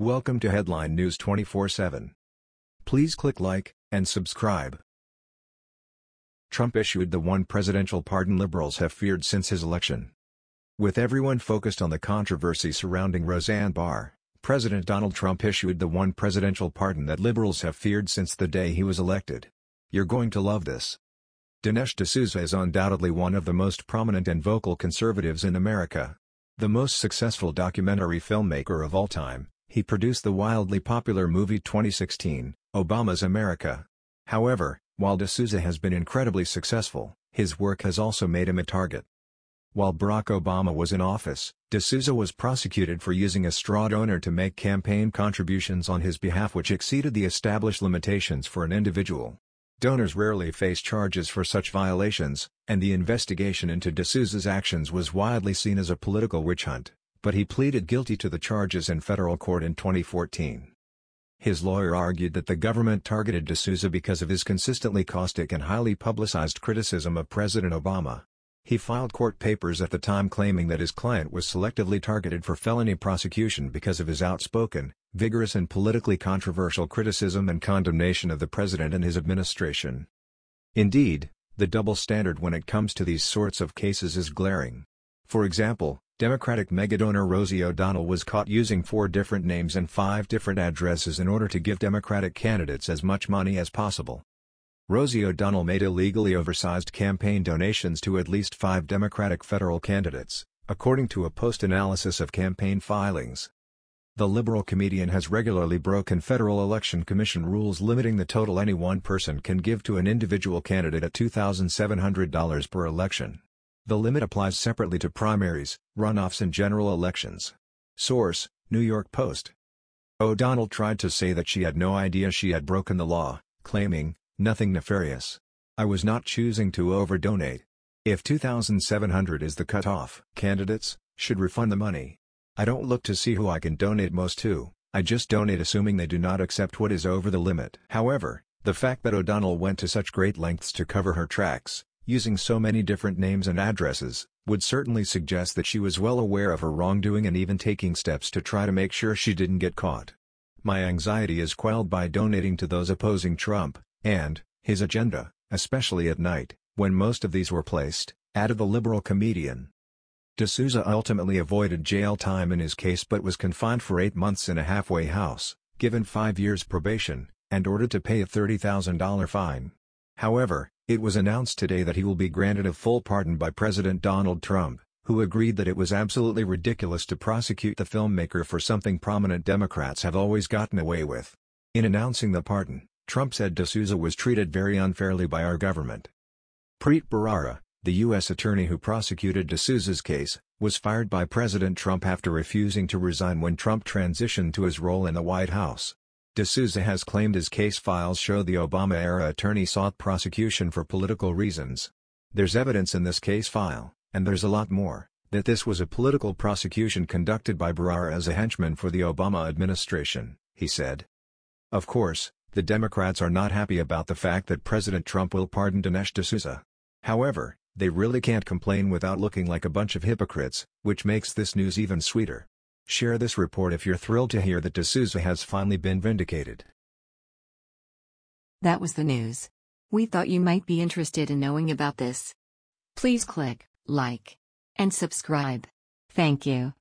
Welcome to Headline News 24/7. Please click like and subscribe. Trump issued the one presidential pardon liberals have feared since his election. With everyone focused on the controversy surrounding Roseanne Barr, President Donald Trump issued the one presidential pardon that liberals have feared since the day he was elected. You're going to love this. Dinesh D'Souza is undoubtedly one of the most prominent and vocal conservatives in America. The most successful documentary filmmaker of all time, he produced the wildly popular movie 2016, Obama's America. However, while D'Souza has been incredibly successful, his work has also made him a target. While Barack Obama was in office, D'Souza was prosecuted for using a straw donor to make campaign contributions on his behalf which exceeded the established limitations for an individual. Donors rarely face charges for such violations, and the investigation into D'Souza's actions was widely seen as a political witch hunt, but he pleaded guilty to the charges in federal court in 2014. His lawyer argued that the government targeted D'Souza because of his consistently caustic and highly publicized criticism of President Obama. He filed court papers at the time claiming that his client was selectively targeted for felony prosecution because of his outspoken, vigorous and politically controversial criticism and condemnation of the president and his administration. Indeed, the double standard when it comes to these sorts of cases is glaring. For example, Democratic megadonor Rosie O'Donnell was caught using four different names and five different addresses in order to give Democratic candidates as much money as possible. Rosie O'Donnell made illegally oversized campaign donations to at least five Democratic federal candidates, according to a post-analysis of campaign filings. The liberal comedian has regularly broken Federal Election Commission rules limiting the total any one person can give to an individual candidate at $2,700 per election. The limit applies separately to primaries, runoffs and general elections. Source, New York Post. O'Donnell tried to say that she had no idea she had broken the law, claiming, nothing nefarious. I was not choosing to overdonate. If 2,700 is the cutoff, candidates should refund the money. I don't look to see who I can donate most to, I just donate assuming they do not accept what is over the limit. However, the fact that O'Donnell went to such great lengths to cover her tracks, using so many different names and addresses, would certainly suggest that she was well aware of her wrongdoing and even taking steps to try to make sure she didn't get caught. My anxiety is quelled by donating to those opposing Trump, and, his agenda, especially at night, when most of these were placed, added the liberal comedian. D'Souza ultimately avoided jail time in his case but was confined for eight months in a halfway house, given five years probation, and ordered to pay a $30,000 fine. However, it was announced today that he will be granted a full pardon by President Donald Trump, who agreed that it was absolutely ridiculous to prosecute the filmmaker for something prominent Democrats have always gotten away with. In announcing the pardon, Trump said D'Souza was treated very unfairly by our government. Preet Bharara, the U.S. attorney who prosecuted D'Souza's case, was fired by President Trump after refusing to resign when Trump transitioned to his role in the White House. D'Souza has claimed his case files show the Obama-era attorney sought prosecution for political reasons. There's evidence in this case file, and there's a lot more, that this was a political prosecution conducted by Bharara as a henchman for the Obama administration, he said. Of course, the Democrats are not happy about the fact that President Trump will pardon Dinesh D'Souza. However, they really can't complain without looking like a bunch of hypocrites, which makes this news even sweeter. Share this report if you're thrilled to hear that D'Souza has finally been vindicated. That was the news. We thought you might be interested in knowing about this. Please click like and subscribe. Thank you.